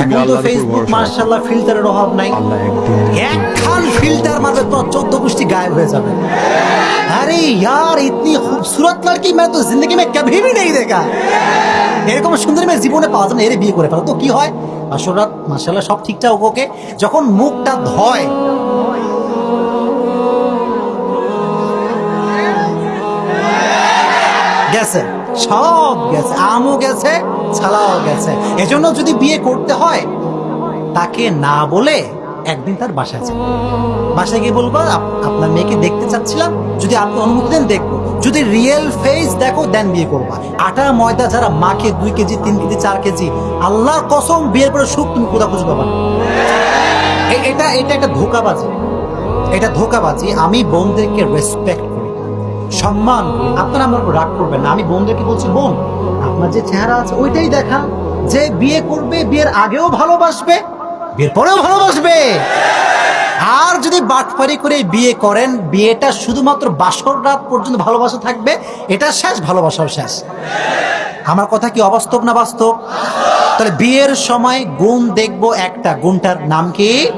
তুমি এখন তো আল্লাহর উপর ফেসবুক ভরসা রাখো। মার্শাল্লাহ ফিল্টারের অভাব নাই আল্লাহ একদিন এক খান ফিল্টার মারবে তো চোদ্দ গোষ্ঠী গায়েব হয়ে যাবে अरे यार इतनी खूबसूरत लड़की मैं तो जिंदगी में कभी भी नहीं देखा এরকম সুন্দর মেয়ে জীবনে পাওয়া যায় না এর বিয়ে করে ফেলো তো কি হয় আসলে মাসাল্লাহ সব ঠিকঠাক ওকে যখন মুখটা ধয় গেছে সব গেছে, আমও গেছে, ছালাও গেছে। এজন্য যদি বিয়ে করতে হয়, তাকে না বলে একদিন তার বাসায় যাবে বাসায় গিয়ে বলব আপনার মেয়েকে দেখতে চাচ্ছিলাম, যদি আপনি অনুমতি দেন, দেখব। যদি রিয়েল ফেস দেখো দেন বিয়ে করবা। আটা, ময়দা যারা মাকে দুই কেজি, তিন কেজি, চার কেজি আল্লাহর কসম, বিয়ের পরে সুখ তুমি কোথা খুঁজে পাবা এটা এটা একটা ধোকাবাজি। এটা ধোকাবাজি, আমি বোনদেরকে রেসপেক্ট করি। সম্মান। আপনারা আমার রাগ করবেন না। আমি বোনদেরকে বলছি, বোন, আপনার যে চেহারা আছে, ওইটাই দেখা। যে বিয়ে করবে, বিয়ের আগেও ভালোবাসবে, বিয়ের পরেও ভালোবাসবে। আর যদি বাটপারি করে বিয়ে করেন, বিয়েটা শুধুমাত্র বাসর রাত পর্যন্ত ভালোবাসা থাকবে, এটা শেষ, ভালোবাসাও শেষ। আমার কথা কি অবাস্তব না বাস্তব? তাহলে বিয়ের সময় গুণ দেখব একটা। গুণটার নাম কি?